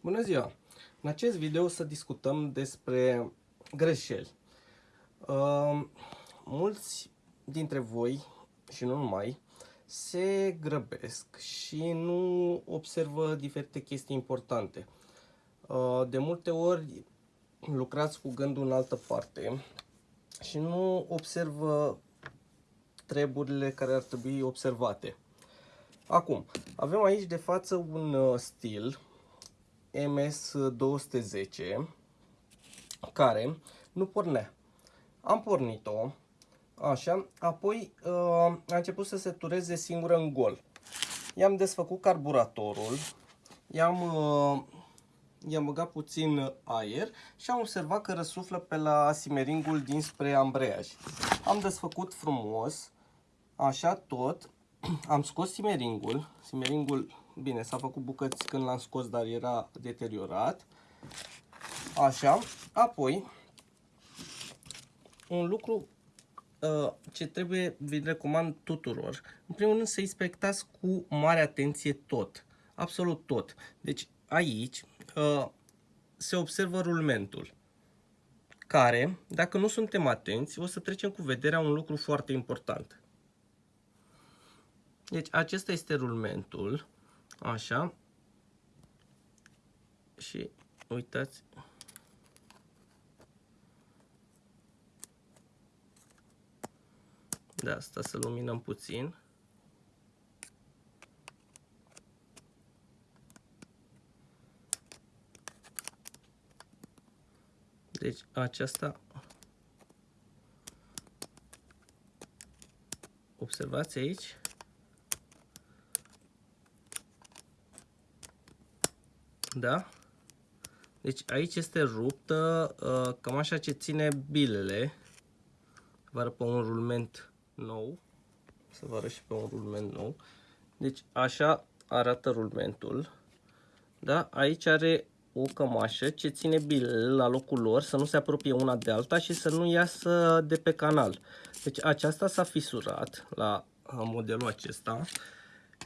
Bună ziua! În acest video o să discutăm despre greșeli. Uh, mulți dintre voi, și nu numai, se grăbesc și nu observă diferite chestii importante. Uh, de multe ori lucrați cu gândul în altă parte și nu observă treburile care ar trebui observate. Acum, avem aici de față un uh, stil MS210 care nu pornea. Am pornit-o, așa, apoi uh, a început să se tureze singură în gol. I-am desfăcut carburatorul, i-am uh, i-am băgat puțin aer și am observat că răsuflă pe la simeringul dinspre ambreiaj. Am desfăcut frumos, așa tot, am scos simeringul, simeringul, bine, s-a făcut bucăți când l-am scos, dar era deteriorat, așa, apoi, un lucru uh, ce trebuie, vi recomand tuturor, în primul rând să inspectați cu mare atenție tot, absolut tot, deci aici uh, se observă rulmentul, care, dacă nu suntem atenți, o să trecem cu vederea un lucru foarte important. Deci acesta este rulmentul, așa, și uitați, de asta să luminăm puțin. Deci aceasta observați aici Da? Deci aici este ruptă, uh, cam așa ce ține bilele. Vă arăt pe un rulment nou. Să vă arăt și pe un rulment nou. Deci așa arată rulmentul. Da? Aici are o cămașă ce ține bilele la locul lor, să nu se apropie una de alta și să nu iasă de pe canal. Deci aceasta s-a fisurat la modelul acesta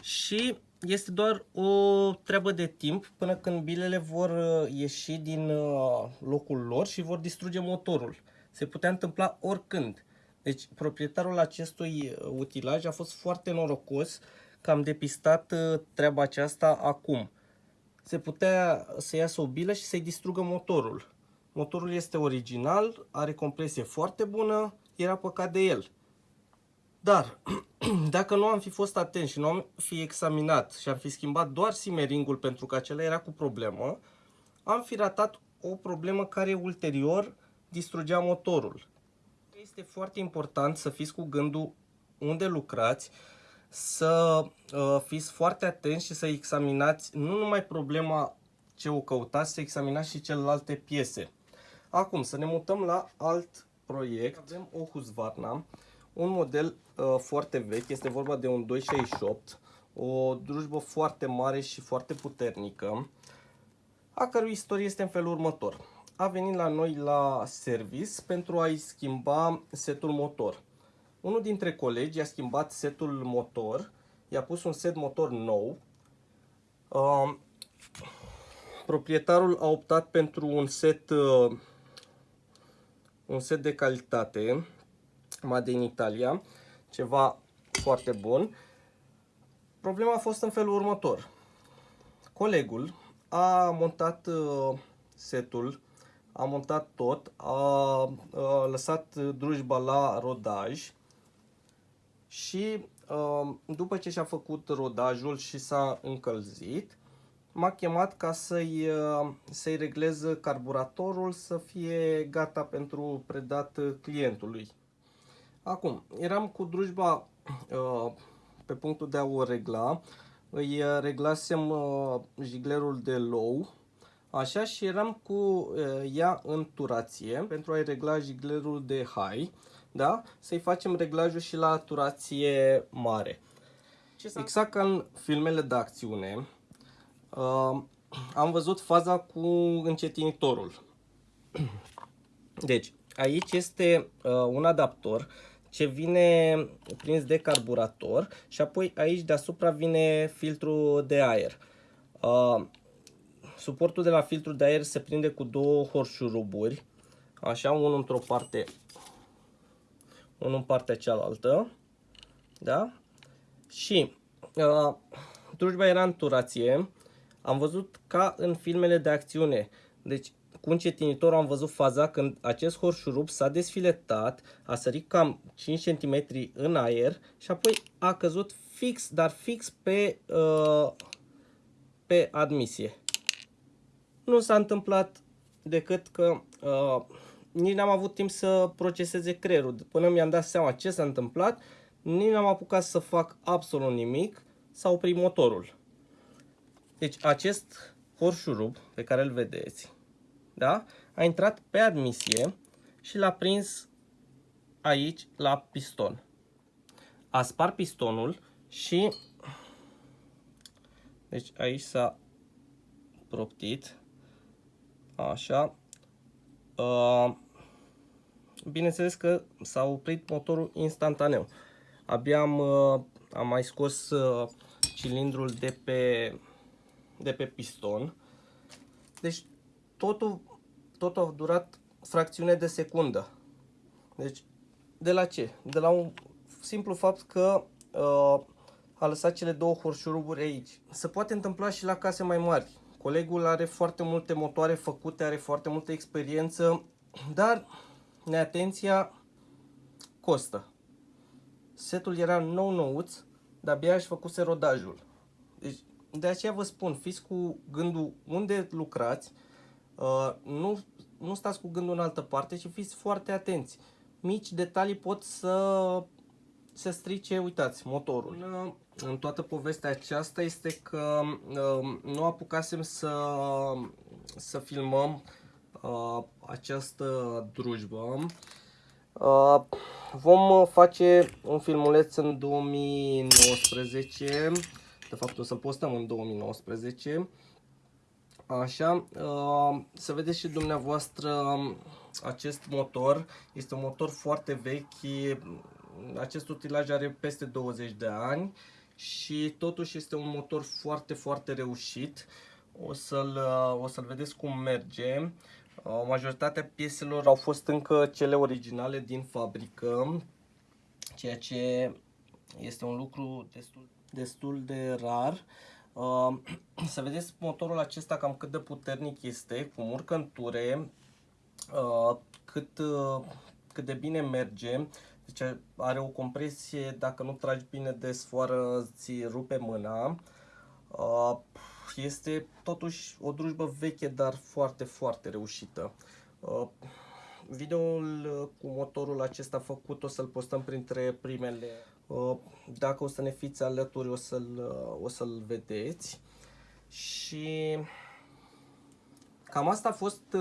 și este doar o treabă de timp până când bilele vor uh, ieși din uh, locul lor și vor distruge motorul. Se putea întâmpla oricând. Deci proprietarul acestui uh, utilaj a fost foarte norocos că am depistat treaba aceasta acum. Se putea să iasă o bilă și să-i distrugă motorul. Motorul este original, are compresie foarte bună, era păcat de el. Dar, dacă nu am fi fost atent și nu am fi examinat și am fi schimbat doar simeringul pentru că acela era cu problemă, am fi ratat o problemă care ulterior distrugea motorul. Este foarte important să fiți cu gândul unde lucrați, să uh, fiți foarte atenți și să examinați nu numai problema ce o căutați, să examinați și celelalte piese. Acum, să ne mutăm la alt proiect. Avem o Husqvarna un model uh, foarte vechi, este vorba de un 268, o drujbă foarte mare și foarte puternică, a cărui istorie este în felul următor. A venit la noi la service pentru a-i schimba setul motor. Unul dintre colegi a schimbat setul motor, i-a pus un set motor nou. Uh, proprietarul a optat pentru un set, uh, un set de calitate Made in Italia, ceva foarte bun. Problema a fost în felul următor. Colegul a montat uh, setul, a montat tot, a, a lăsat drujba la rodaj și uh, după ce și-a făcut rodajul și s-a încălzit, m-a chemat ca să-i uh, să reglez carburatorul să fie gata pentru predat clientului. Acum, eram cu drujba uh, pe punctul de a o regla. Îi uh, reglasem uh, jiglerul de low, așa, și eram cu uh, ea în turație pentru a-i regla jiglerul de high, da? Să-i facem reglajul și la turație mare. Exact ca în filmele de acțiune, uh, am văzut faza cu încetinitorul. Deci, aici este uh, un adaptor ce vine prins de carburator și apoi aici deasupra vine filtrul de aer. Uh, suportul de la filtrul de aer se prinde cu două horșuruburi, așa, unul într-o parte, unul în partea cealaltă, da? Și uh, drujba era în turație, am văzut ca în filmele de acțiune, deci cu încetinitor am văzut faza când acest horșurub s-a desfiletat, a sărit cam 5 cm în aer și apoi a căzut fix, dar fix pe, uh, pe admisie. Nu s-a întâmplat decât că uh, nici n-am avut timp să proceseze creierul. Până mi-am dat seama ce s-a întâmplat, nici n-am apucat să fac absolut nimic, s-a oprit motorul. Deci acest horșurub pe care îl vedeți, da? a intrat pe admisie și l-a prins aici la piston. A spart pistonul și deci aici s-a proptit așa uh, bineînțeles că s-a oprit motorul instantaneu abia am, uh, am mai scos uh, cilindrul de pe de pe piston deci totul, totul a durat fracțiune de secundă deci de la ce? de la un simplu fapt că uh, a lăsat cele două horșuruburi aici. Se poate întâmpla și la case mai mari. Colegul are foarte multe motoare făcute, are foarte multă experiență, dar neatenția costă. Setul era nou nouț, dar abia își făcuse rodajul. Deci, de aceea vă spun, fiți cu gândul unde lucrați, uh, nu, nu stați cu gândul în altă parte, ci fiți foarte atenți. Mici detalii pot să se strice, uitați, motorul. În toată povestea aceasta este că uh, nu apucasem să, să filmăm uh, această drujbă. Uh, vom face un filmuleț în 2019, de fapt o să-l postăm în 2019. Așa, să vedeți și dumneavoastră acest motor, este un motor foarte vechi, acest utilaj are peste 20 de ani și totuși este un motor foarte, foarte reușit. O să-l o să vedeți cum merge. Majoritatea pieselor au fost încă cele originale din fabrică, ceea ce este un lucru destul, destul de rar. Să vedeți motorul acesta cam cât de puternic este, cum urcă în ture, cât, cât de bine merge. Deci are o compresie, dacă nu tragi bine de sfoară, ți rupe mâna. Este totuși o drujbă veche, dar foarte, foarte reușită. Videoul cu motorul acesta făcut o să-l postăm printre primele. Dacă o să ne fiți alături, o să-l o să-l vedeți. Și cam asta a fost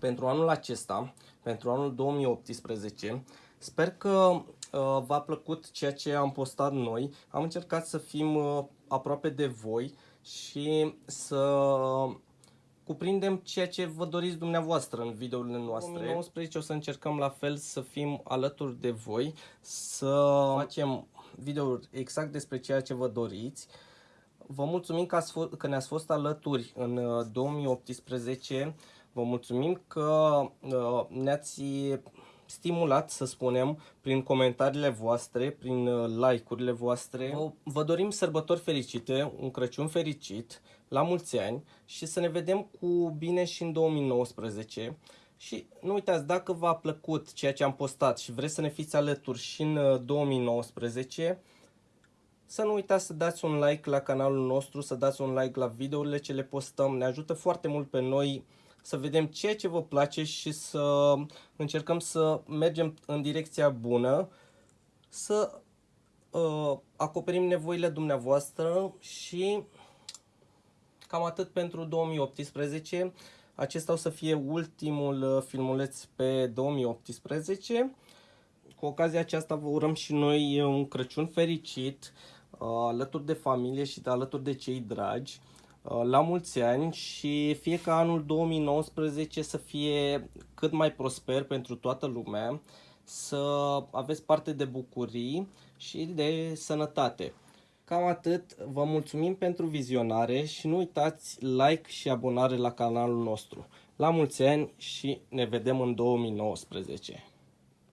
pentru anul acesta, pentru anul 2018. Sper că uh, v-a plăcut ceea ce am postat noi. Am încercat să fim uh, aproape de voi și să cuprindem ceea ce vă doriți dumneavoastră în videourile noastre. În 2019 o să încercăm la fel să fim alături de voi, să facem videouri exact despre ceea ce vă doriți. Vă mulțumim că, ați că ne-ați fost alături în 2018. Uh, vă mulțumim că uh, ne-ați stimulat, să spunem, prin comentariile voastre, prin uh, like-urile voastre. Vă dorim sărbători fericite, un Crăciun fericit, la mulți ani și să ne vedem cu bine și în 2019. Și nu uitați, dacă v-a plăcut ceea ce am postat și vreți să ne fiți alături și în 2019, uh, să nu uitați să dați un like la canalul nostru, să dați un like la videourile ce le postăm. Ne ajută foarte mult pe noi să vedem ceea ce vă place și să încercăm să mergem în direcția bună, să uh, acoperim nevoile dumneavoastră și cam atât pentru 2018. Acesta o să fie ultimul uh, filmuleț pe 2018. Cu ocazia aceasta vă urăm și noi un Crăciun fericit, uh, alături de familie și de alături de cei dragi. Uh, la mulți ani și fie ca anul 2019 să fie cât mai prosper pentru toată lumea, să aveți parte de bucurii și de sănătate. Cam atât. Vă mulțumim pentru vizionare și nu uitați like și abonare la canalul nostru. La mulți ani și ne vedem în 2019.